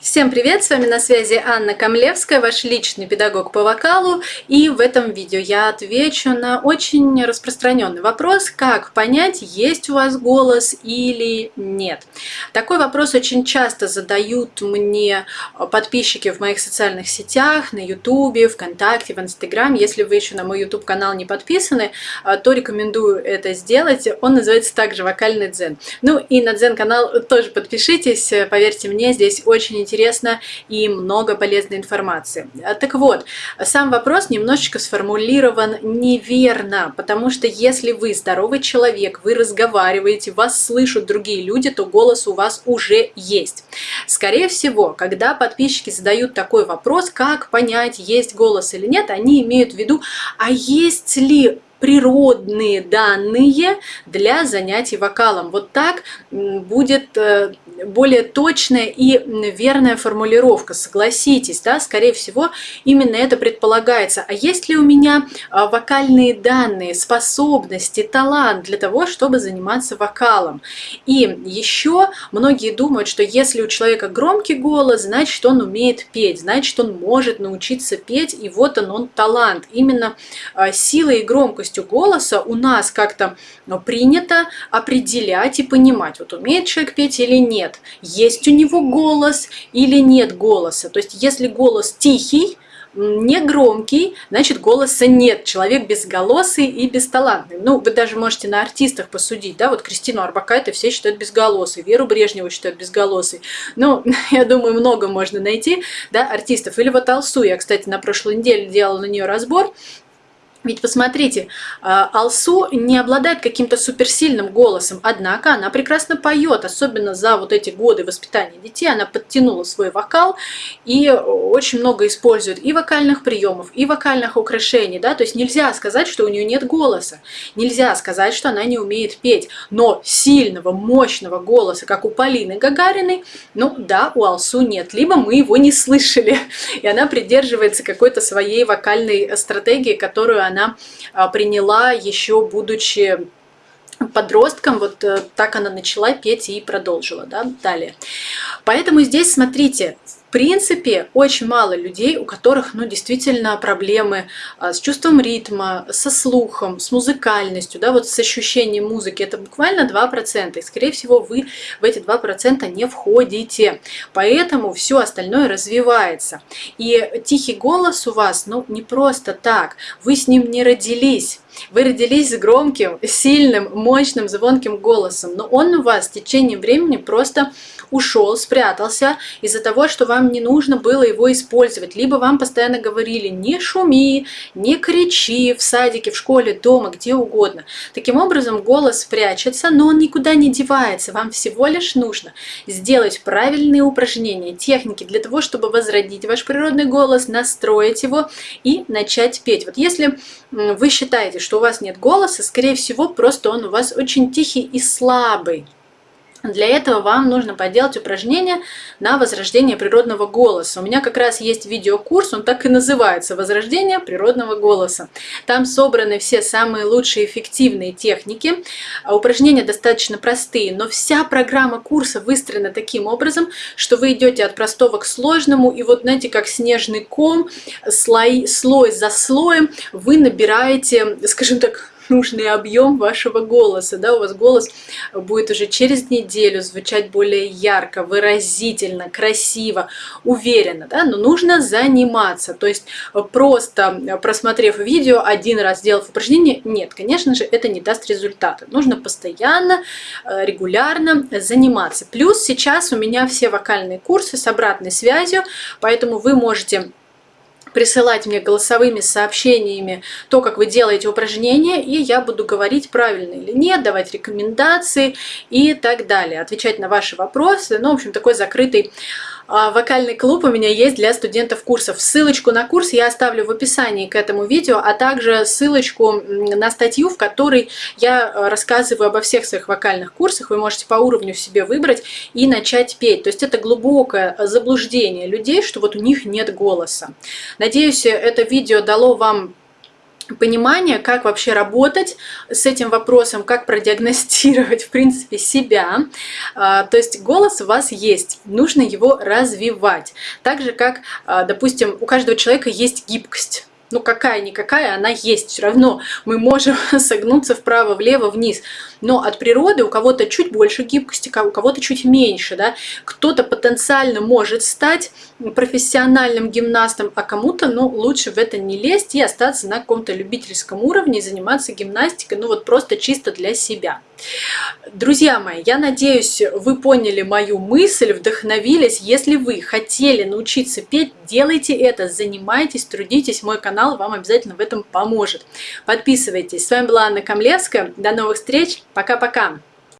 Всем привет! С вами на связи Анна Камлевская, ваш личный педагог по вокалу. И в этом видео я отвечу на очень распространенный вопрос, как понять, есть у вас голос или нет. Такой вопрос очень часто задают мне подписчики в моих социальных сетях, на YouTube, ВКонтакте, в Инстаграм. Если вы еще на мой YouTube канал не подписаны, то рекомендую это сделать. Он называется также «Вокальный дзен». Ну и на дзен канал тоже подпишитесь, поверьте мне, здесь очень интересно и много полезной информации. А, так вот, сам вопрос немножечко сформулирован неверно, потому что если вы здоровый человек, вы разговариваете, вас слышат другие люди, то голос у вас уже есть. Скорее всего, когда подписчики задают такой вопрос, как понять, есть голос или нет, они имеют в виду, а есть ли природные данные для занятий вокалом. Вот так будет э, более точная и верная формулировка, согласитесь, да, скорее всего, именно это предполагается. А есть ли у меня а, вокальные данные, способности, талант для того, чтобы заниматься вокалом? И еще многие думают, что если у человека громкий голос, значит, он умеет петь, значит, он может научиться петь, и вот он, он талант. Именно а, силой и громкостью голоса у нас как-то ну, принято определять и понимать, вот умеет человек петь или нет есть у него голос или нет голоса. То есть если голос тихий, не громкий, значит голоса нет. Человек безголосый и бесталантный. Ну, вы даже можете на артистах посудить, да, вот Кристину Арбакайте все считают безголосой, Веру Брежневу считают безголосой. Ну, я думаю, много можно найти, да, артистов. Или вот Алсу, я, кстати, на прошлой неделе делала на нее разбор, ведь посмотрите, а, Алсу не обладает каким-то суперсильным голосом, однако она прекрасно поет, особенно за вот эти годы воспитания детей. Она подтянула свой вокал и очень много использует и вокальных приемов, и вокальных украшений. Да? То есть нельзя сказать, что у нее нет голоса, нельзя сказать, что она не умеет петь. Но сильного, мощного голоса, как у Полины Гагариной, ну да, у Алсу нет. Либо мы его не слышали, и она придерживается какой-то своей вокальной стратегии, которую она а, приняла еще будучи подростком, вот э, так она начала петь и продолжила, да, далее. Поэтому здесь, смотрите, принципе, очень мало людей, у которых ну, действительно проблемы а, с чувством ритма, со слухом, с музыкальностью, да, вот с ощущением музыки. Это буквально 2%. И, скорее всего, вы в эти 2% не входите. Поэтому все остальное развивается. И тихий голос у вас, ну, не просто так. Вы с ним не родились. Вы родились с громким, сильным, мощным, звонким голосом, но он у вас в течение времени просто ушел, спрятался из-за того, что вам не нужно было его использовать. Либо вам постоянно говорили «не шуми», «не кричи» в садике, в школе, дома, где угодно. Таким образом голос прячется, но он никуда не девается. Вам всего лишь нужно сделать правильные упражнения, техники для того, чтобы возродить ваш природный голос, настроить его и начать петь. Вот если вы считаете, что у вас нет голоса, скорее всего, просто он у вас очень тихий и слабый. Для этого вам нужно поделать упражнение на возрождение природного голоса. У меня как раз есть видеокурс, он так и называется «Возрождение природного голоса». Там собраны все самые лучшие эффективные техники. А упражнения достаточно простые, но вся программа курса выстроена таким образом, что вы идете от простого к сложному, и вот знаете, как снежный ком, слой, слой за слоем, вы набираете, скажем так, нужный объем вашего голоса. Да? У вас голос будет уже через неделю звучать более ярко, выразительно, красиво, уверенно. Да? Но нужно заниматься. То есть просто просмотрев видео, один раз сделав упражнение, нет, конечно же, это не даст результата. Нужно постоянно, э, регулярно заниматься. Плюс сейчас у меня все вокальные курсы с обратной связью, поэтому вы можете присылать мне голосовыми сообщениями то, как вы делаете упражнения, и я буду говорить правильно или нет, давать рекомендации и так далее, отвечать на ваши вопросы. Ну, в общем, такой закрытый вокальный клуб у меня есть для студентов курсов. Ссылочку на курс я оставлю в описании к этому видео, а также ссылочку на статью, в которой я э, рассказываю обо всех своих вокальных курсах. Вы можете по уровню себе выбрать и начать петь. То есть это глубокое заблуждение людей, что вот у них нет голоса. Надеюсь, это видео дало вам понимание, как вообще работать с этим вопросом, как продиагностировать, в принципе, себя. А, то есть голос у вас есть, нужно его развивать. Так же, как, а, допустим, у каждого человека есть гибкость ну какая-никакая, она есть. Все равно мы можем согнуться вправо, влево, вниз. Но от природы у кого-то чуть больше гибкости, у кого-то чуть меньше. Да? Кто-то потенциально может стать профессиональным гимнастом, а кому-то ну, лучше в это не лезть и остаться на каком-то любительском уровне и заниматься гимнастикой, ну вот просто чисто для себя. Друзья мои, я надеюсь, вы поняли мою мысль, вдохновились. Если вы хотели научиться петь, делайте это, занимайтесь, трудитесь. Мой канал вам обязательно в этом поможет. Подписывайтесь. С вами была Анна Камлевская. До новых встреч. Пока-пока.